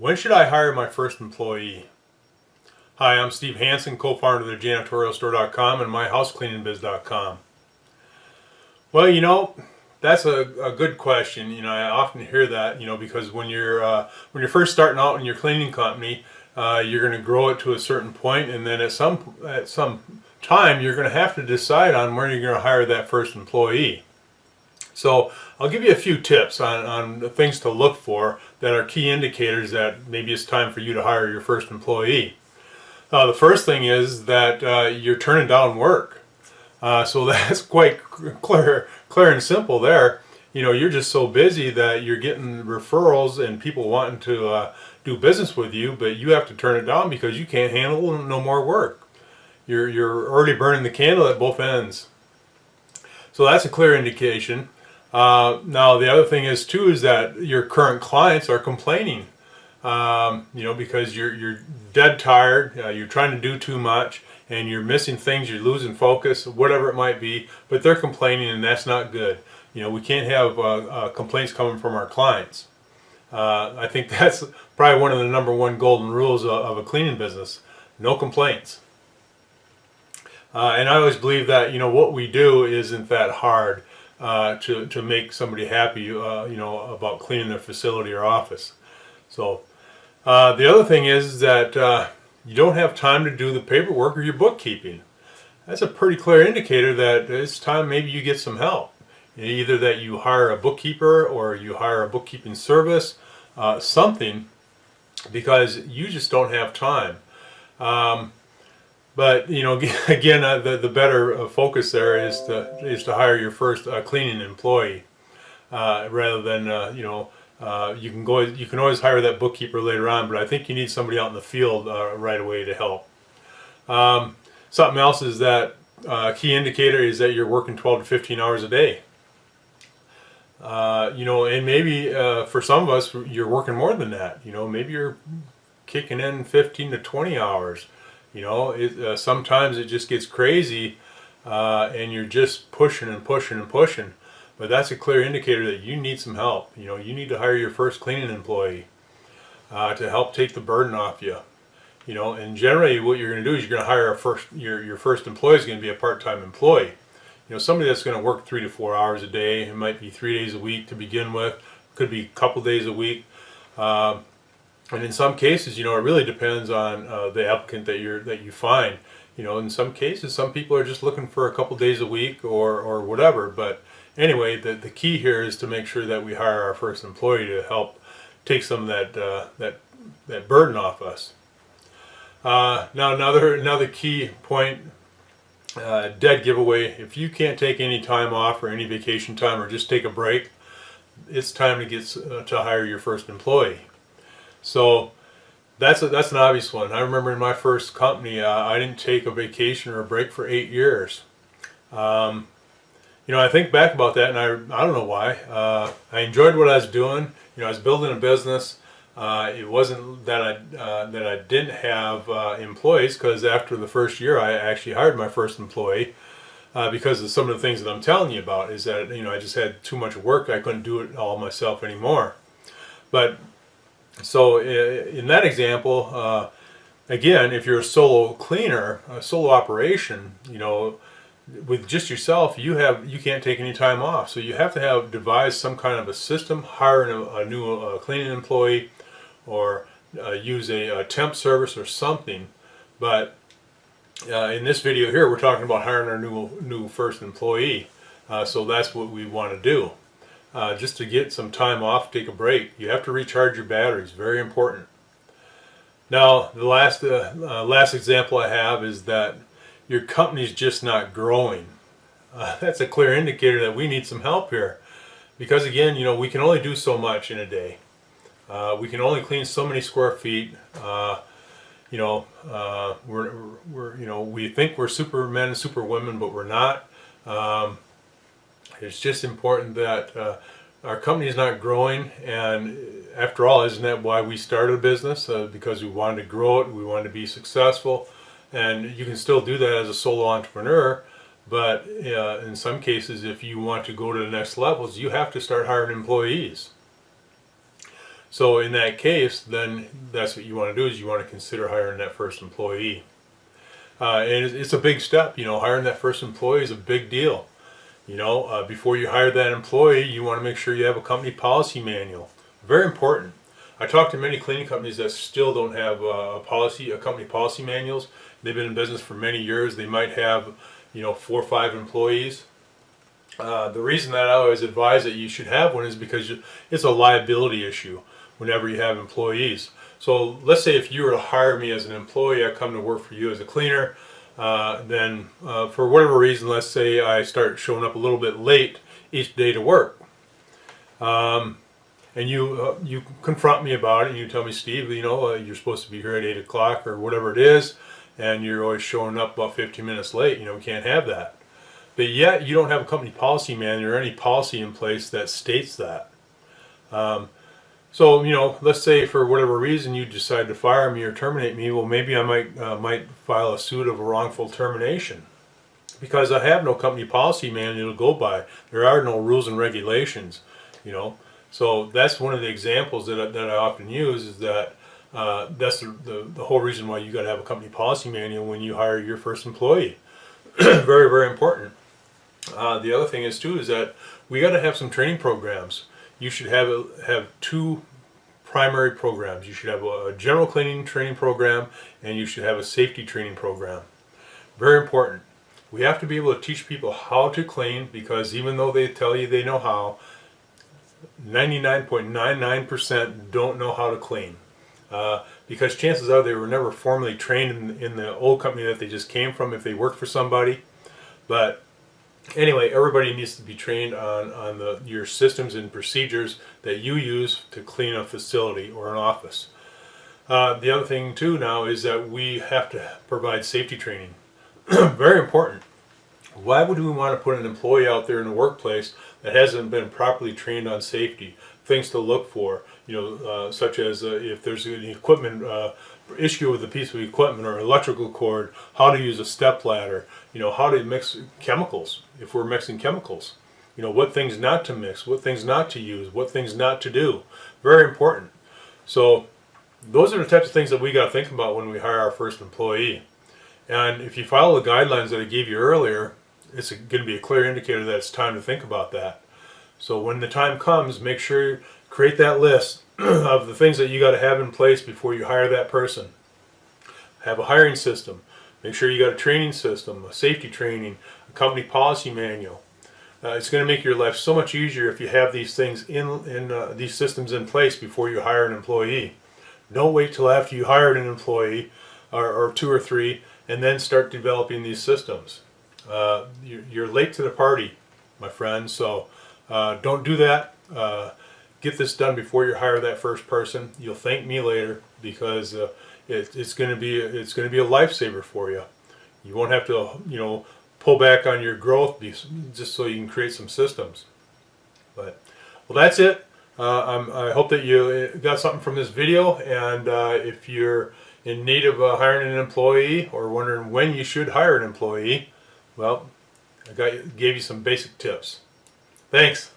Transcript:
When should I hire my first employee? Hi, I'm Steve Hansen, co-founder of the janitorialstore.com and myhousecleaningbiz.com. Well, you know, that's a, a good question. You know, I often hear that, you know, because when you're uh, when you're first starting out in your cleaning company, uh, you're going to grow it to a certain point, and then at some at some time, you're going to have to decide on where you're going to hire that first employee. So I'll give you a few tips on, on things to look for that are key indicators that maybe it's time for you to hire your first employee. Uh, the first thing is that uh, you're turning down work. Uh, so that's quite clear, clear and simple there. You know, you're just so busy that you're getting referrals and people wanting to uh, do business with you, but you have to turn it down because you can't handle no more work. You're, you're already burning the candle at both ends. So that's a clear indication. Uh, now the other thing is too is that your current clients are complaining, um, you know, because you're you're dead tired, uh, you're trying to do too much, and you're missing things, you're losing focus, whatever it might be. But they're complaining, and that's not good. You know, we can't have uh, uh complaints coming from our clients. Uh, I think that's probably one of the number one golden rules of, of a cleaning business: no complaints. Uh, and I always believe that you know what we do isn't that hard uh, to, to make somebody happy, uh, you know, about cleaning their facility or office. So uh, the other thing is that uh, you don't have time to do the paperwork or your bookkeeping. That's a pretty clear indicator that it's time maybe you get some help. Either that you hire a bookkeeper or you hire a bookkeeping service, uh, something, because you just don't have time. Um, but you know, again, uh, the the better uh, focus there is to is to hire your first uh, cleaning employee uh, rather than uh, you know uh, you can go you can always hire that bookkeeper later on. But I think you need somebody out in the field right away to help. Um, something else is that key indicator is that you're working 12 to 15 hours a day. you know, and maybe for some of us, you're working more than that. You know, maybe you're kicking in 15 to 20 hours. You know, it, uh, sometimes it just gets crazy uh, and you're just pushing and pushing and pushing. But that's a clear indicator that you need some help. You know, you need to hire your first cleaning employee uh, to help take the burden off you. You know, and generally what you're going to do is you're going to hire a first, your, your first employee is going to be a part-time employee. You know, somebody that's going to work three to four hours a day. It might be three days a week to begin with. Could be a couple days a week. Uh, and in some cases, you know, it really depends on uh, the applicant that you're that you find. You know, in some cases, some people are just looking for a couple days a week or or whatever. But anyway, the the key here is to make sure that we hire our first employee to help take some of that uh, that that burden off us. Uh, now, another another key point, uh, dead giveaway. If you can't take any time off or any vacation time or just take a break, it's time to get uh, to hire your first employee. So that's a, that's an obvious one. I remember in my first company, uh, I didn't take a vacation or a break for eight years. Um, you know, I think back about that, and I I don't know why. Uh, I enjoyed what I was doing. You know, I was building a business. Uh, it wasn't that I uh, that I didn't have uh, employees because after the first year, I actually hired my first employee. Uh, because of some of the things that I'm telling you about is that you know I just had too much work I couldn't do it all myself anymore but so in that example, uh, again, if you're a solo cleaner, a solo operation, you know, with just yourself, you have you can't take any time off. So you have to have devise some kind of a system, hire a, a new uh, cleaning employee, or uh, use a, a, temp service or something. But uh, in this video here, we're talking about hiring our new new first employee. Uh, so that's what we want to do uh, just to get some time off, take a break. You have to recharge your batteries, very important. Now, the last, uh, uh, last example I have is that your company's just not growing. Uh, that's a clear indicator that we need some help here. Because again, you know, we can only do so much in a day. Uh, we can only clean so many square feet. Uh, you know, we're, we're, you know, we think we're supermen and superwomen, but we're not. Um, it's just important that uh, our company is not growing and after all, isn't that why we started a business? Uh, because we wanted to grow it, we wanted to be successful and you can still do that as a solo entrepreneur but uh, in some cases if you want to go to the next levels you have to start hiring employees. So in that case, then that's what you want to do is you want to consider hiring that first employee. Uh, and it's- it's a big step, you know, hiring that first employee is a big deal. You know, uh, before you hire that employee, you want to make sure you have a company policy manual. Very important. I talked to many cleaning companies that still don't have uh, a policy, a company policy manuals. They've been in business for many years. They might have, you know, four or five employees. Uh, the reason that I always advise that you should have one is because it's a liability issue whenever you have employees. So let's say if you were to hire me as an employee, I come to work for you as a cleaner, uh, then uh, for whatever reason, let's say I start showing up a little bit late each day to work. Um, and you uh, you confront me about it. And you tell me steve you know uh, you're supposed to be here at 8 o'clock or whatever it is and you're always showing up about 15 minutes late. You know we can't have that. But yet you don't have a company policy manual or any policy in place that states that. Um, so you know let's say for whatever reason you decide to fire me or terminate me well maybe i might uh, might file a suit of a wrongful termination because i have no company policy manual to go by there are no rules and regulations you know so that's one of the examples that I, that I often use is that uh, that's the, the, the whole reason why you got to have a company policy manual when you hire your first employee. very, very important. Uh, the other thing is too is that we got to have some training programs. You should have a, have two primary programs. You should have a, general cleaning training program and you should have a safety training program. Very important. We have to be able to teach people how to clean because even though they tell you they know how, 99.99% don't know how to clean. Uh, because chances are they were never formally trained in, in the old company that they just came from if they worked for somebody. But anyway, everybody needs to be trained on, on the, your systems and procedures that you use to clean a facility or an office. Uh, the other thing too now is that we have to provide safety training. Very important. Why would we want to put an employee out there in the workplace that hasn't been properly trained on safety? Things to look for, you know, uh, such as uh, if there's any equipment uh, issue with a piece of equipment or electrical cord, how to use a step ladder, you know, how to mix chemicals if we're mixing chemicals, you know, what things not to mix, what things not to use, what things not to do. Very important. So those are the types of things that we got to think about when we hire our first employee. And if you follow the guidelines that I gave you earlier, it's going to be a clear indicator that it's time to think about that. So when the time comes, make sure you create that list of the things that you got to have in place before you hire that person. Have a hiring system. Make sure you got a training system, a safety training, a company policy manual. Uh, it's going to make your life so much easier if you have these things in, in uh, these systems in place before you hire an employee. Don't wait till after you hired an employee or, or two or three and then start developing these systems. Uh, you're, you're, late to the party, my friend. So uh, don't do that. Uh, get this done before you hire that first person. You'll thank me later because uh, it, it's going to be it's going to be a lifesaver for you. You won't have to you know pull back on your growth just so you can create some systems. But well, that's it. Uh, i hope that you got something from this video, and uh, if you're in need of hiring an employee or wondering when you should hire an employee, well, I got gave you some basic tips. Thanks.